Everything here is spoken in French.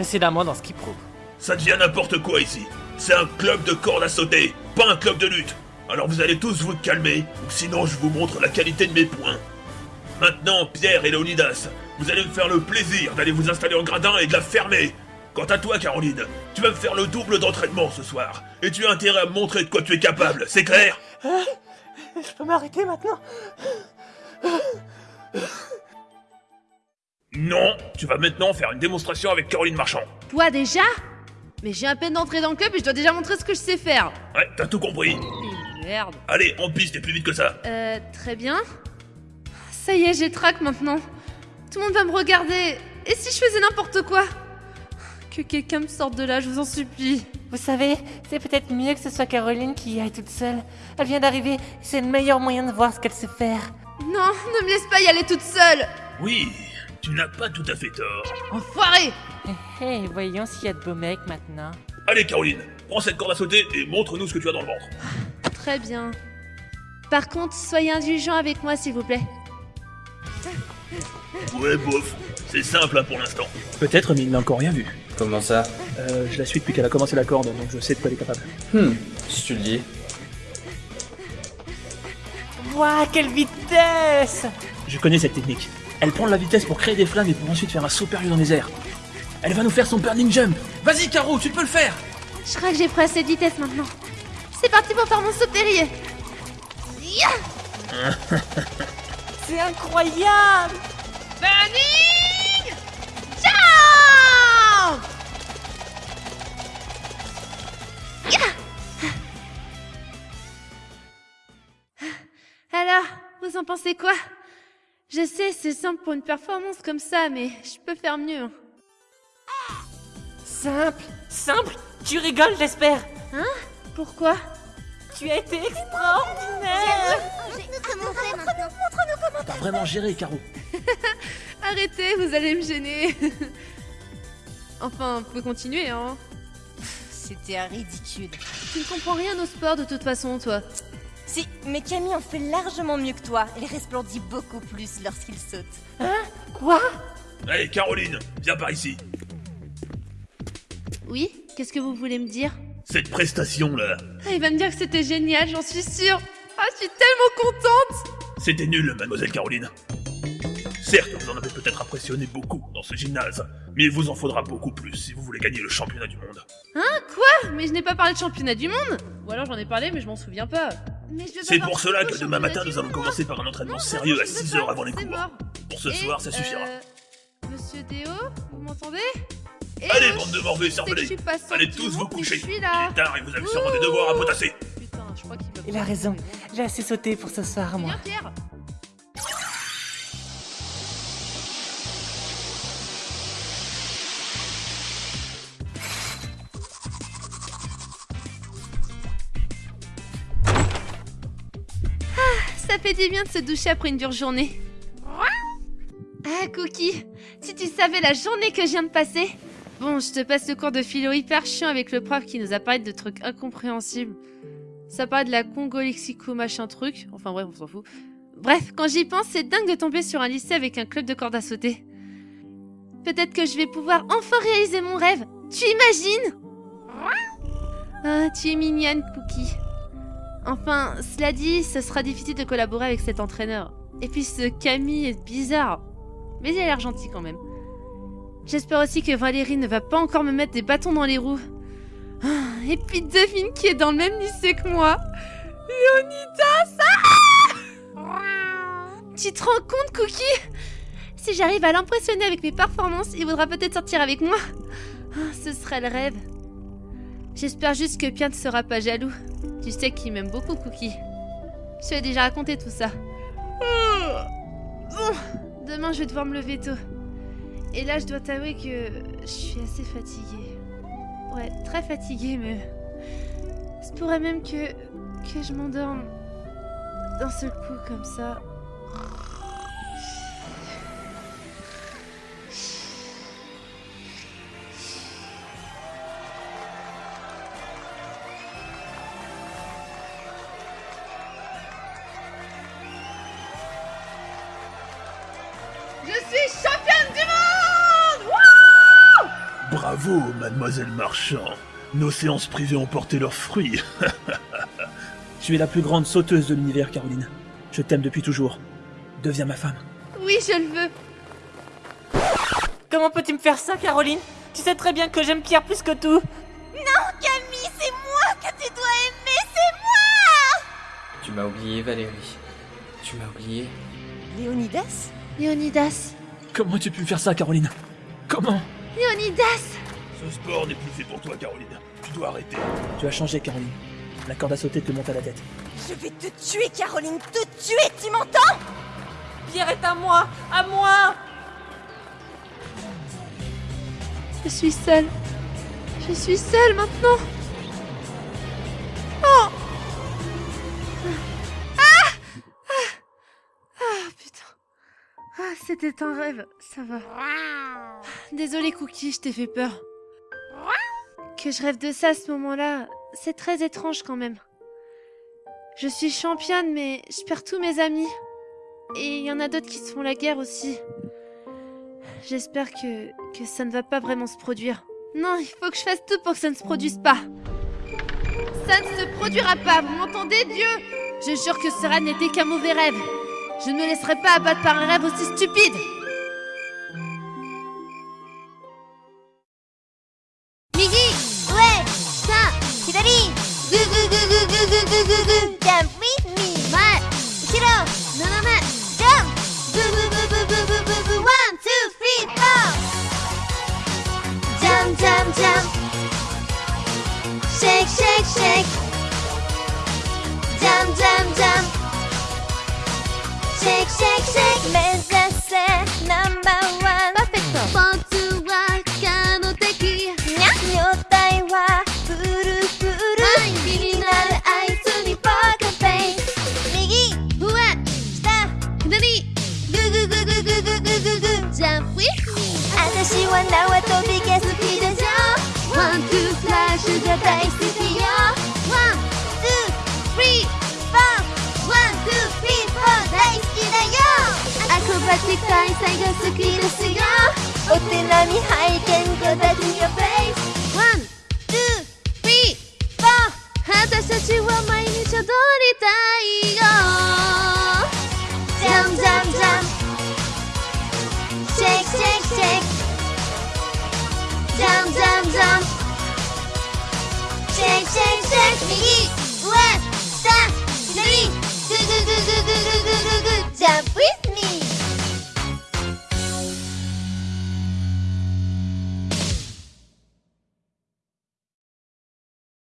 précédemment dans Skip Rope. Ça devient n'importe quoi ici. C'est un club de corde à sauter, pas un club de lutte. Alors vous allez tous vous calmer, ou sinon je vous montre la qualité de mes points. Maintenant, Pierre et Leonidas, vous allez me faire le plaisir d'aller vous installer en gradin et de la fermer. Quant à toi, Caroline, tu vas me faire le double d'entraînement ce soir. Et tu as intérêt à me montrer de quoi tu es capable, c'est clair? Je peux m'arrêter maintenant? Non, tu vas maintenant faire une démonstration avec Caroline Marchand. Toi déjà? Mais j'ai à peine d'entrer dans le club et je dois déjà montrer ce que je sais faire. Ouais, t'as tout compris. Et merde. Allez, en piste et plus vite que ça. Euh, très bien. Ça y est, j'ai trac maintenant. Tout le monde va me regarder. Et si je faisais n'importe quoi? Que quelqu'un me sorte de là, je vous en supplie. Vous savez, c'est peut-être mieux que ce soit Caroline qui y aille toute seule. Elle vient d'arriver, c'est le meilleur moyen de voir ce qu'elle sait faire. Non, ne me laisse pas y aller toute seule Oui, tu n'as pas tout à fait tort. Enfoiré Hé, hé, voyons s'il y a de beaux mecs maintenant. Allez, Caroline, prends cette corde à sauter et montre-nous ce que tu as dans le ventre. Très bien. Par contre, soyez indulgents avec moi, s'il vous plaît. Ouais, bof. C'est simple hein, pour l'instant. Peut-être, mais il n'a encore rien vu. Comment ça? Euh, je la suis depuis qu'elle a commencé la corde, donc je sais de quoi elle est capable. Hmm, si tu le dis. Waouh, quelle vitesse Je connais cette technique. Elle prend de la vitesse pour créer des flammes et pour ensuite faire un saut périlleux dans les airs. Elle va nous faire son burning jump. Vas-y, Caro, tu peux le faire Je crois que j'ai pris assez de vitesse maintenant. C'est parti pour faire mon saut périlleux. C'est incroyable Burning Jump Ya Alors, vous en pensez quoi? Je sais, c'est simple pour une performance comme ça, mais je peux faire mieux. hein. Simple, simple? Tu rigoles, j'espère Pourquoi? Tu as été extraordinaire T'as vraiment géré, Caro. Arrêtez, vous allez me gêner. enfin, vous pouvez continuer, hein. C'était ridicule. Tu ne comprends rien au sport de toute façon, toi. Si, mais Camille en fait largement mieux que toi. Elle resplendit beaucoup plus lorsqu'il saute. Quoi? Allez, Caroline, viens par ici. Oui Qu'est-ce que vous voulez me dire? Cette prestation-là, ah, Il va me dire que c'était génial, j'en suis sûre. Ah, je suis tellement contente c'était nul, mademoiselle Caroline. Certes, vous en avez peut-être impressionné beaucoup dans ce gymnase, mais il vous en faudra beaucoup plus si vous voulez gagner le championnat du monde. Hein? Quoi? Mais je n'ai pas parlé de championnat du monde Ou alors j'en ai parlé, mais je m'en souviens pas. Mais je veux C'est pour cela que demain matin, nous allons commencer par un entraînement sérieux à je veux 6 pas, heures avant les cours. Pour ce soir, ça suffira. euh, Monsieur Déo, vous m'entendez? Et Allez, bande de morveux cervelés Allez tous vous coucher. Il est tard et vous avez sûrement des devoirs à potasser. Putain, je crois qu'il va Il a raison, j'ai assez sauté pour ce soir, moi. Pierre ça fait du bien de se doucher après une dure journée. Ah, Cookie, si tu savais la journée que je viens de passer. Bon, je te passe le cours de philo hyper chiant avec le prof qui nous a parlé de trucs incompréhensibles. Ça parle de la congo-lexico machin truc. Enfin bref, on s'en fout. Bref, quand j'y pense, c'est dingue de tomber sur un lycée avec un club de corde à sauter. Peut-être que je vais pouvoir enfin réaliser mon rêve. Tu imagines? Ah, tu es mignonne, Cookie. Enfin, cela dit, ce sera difficile de collaborer avec cet entraîneur. Et puis ce Camille est bizarre. Mais il a l'air gentil quand même. J'espère aussi que Valérie ne va pas encore me mettre des bâtons dans les roues. Ah, Et puis devine qui est dans le même lycée que moi Léonidas ah Tu te rends compte, Cookie? Si j'arrive à l'impressionner avec mes performances, il voudra peut-être sortir avec moi. Ah, Ce serait le rêve. J'espère juste que Pierre ne sera pas jaloux. Tu sais qu'il m'aime beaucoup, Cookie. Je lui ai déjà raconté tout ça. Bon, demain je vais devoir me lever tôt. Et là, je dois t'avouer que je suis assez fatiguée. Ouais, très fatiguée, mais. Se pourrait même que. que je m'endorme. D'un seul coup, comme ça. Bravo, mademoiselle Marchand. Nos séances privées ont porté leurs fruits. Tu es la plus grande sauteuse de l'univers, Caroline. Je t'aime depuis toujours. Deviens ma femme. Oui, je le veux. Comment peux-tu me faire ça, Caroline? Tu sais très bien que j'aime Pierre plus que tout. Non, Camille, c'est moi que tu dois aimer, c'est moi Tu m'as oublié, Valérie. Tu m'as oublié. Léonidas? Léonidas. Comment tu pu me faire ça, Caroline? Comment? Léonidas Ce sport n'est plus fait pour toi, Caroline. Tu dois arrêter. Tu as changé, Caroline. La corde à sauter te monte à la tête. Je vais te tuer, Caroline, te tuer, tu m'entends? Pierre est à moi À moi Je suis seule. Je suis seule maintenant. Oh Ah Ah Ah putain. Ah, c'était un rêve, ça va. Désolée Cookie, je t'ai fait peur. Que je rêve de ça à ce moment-là, c'est très étrange quand même. Je suis championne, mais je perds tous mes amis. Et il y en a d'autres qui se font la guerre aussi. J'espère que, que ça ne va pas vraiment se produire. Non, il faut que je fasse tout pour que ça ne se produise pas. Ça ne se produira pas, vous m'entendez, Dieu? Je jure que cela n'était qu'un mauvais rêve. Je ne me laisserai pas abattre par un rêve aussi stupide. Shake, shake, shake. Jump, jump, jump Shake, shake, shake. 目お手並み拝見 Go back to your place ワン、ツー、スリー、フォー。私たちは毎日踊りたいよ。ジャンジャンジャンシェイクシェイクシェイクジャンジャンジャンシェイクシェイクシェイク右。